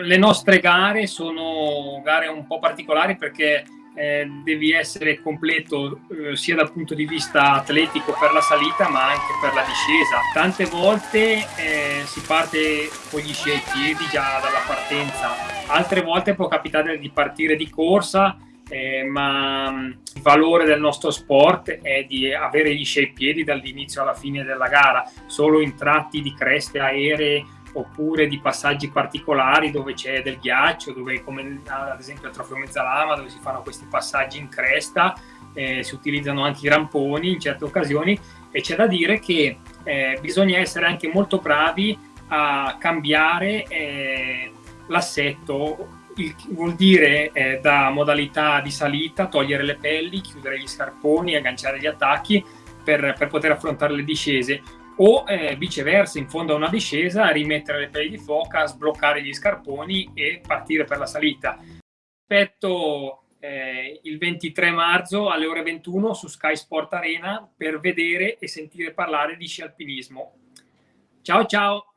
le nostre gare sono gare un po' particolari perché eh, devi essere completo eh, sia dal punto di vista atletico per la salita ma anche per la discesa. Tante volte eh, si parte con gli sci ai piedi già dalla partenza, altre volte può capitare di partire di corsa eh, ma mm, il valore del nostro sport è di avere gli sci ai piedi dall'inizio alla fine della gara, solo in tratti di creste aeree oppure di passaggi particolari dove c'è del ghiaccio, dove come ad esempio al Trofeo Mezzalama dove si fanno questi passaggi in cresta, eh, si utilizzano anche i ramponi in certe occasioni e c'è da dire che eh, bisogna essere anche molto bravi a cambiare eh, l'assetto, vuol dire eh, da modalità di salita, togliere le pelli, chiudere gli scarponi, agganciare gli attacchi per, per poter affrontare le discese o eh, viceversa in fondo a una discesa rimettere le pelli di foca, sbloccare gli scarponi e partire per la salita. Aspetto eh, il 23 marzo alle ore 21 su Sky Sport Arena per vedere e sentire parlare di sci alpinismo. Ciao ciao!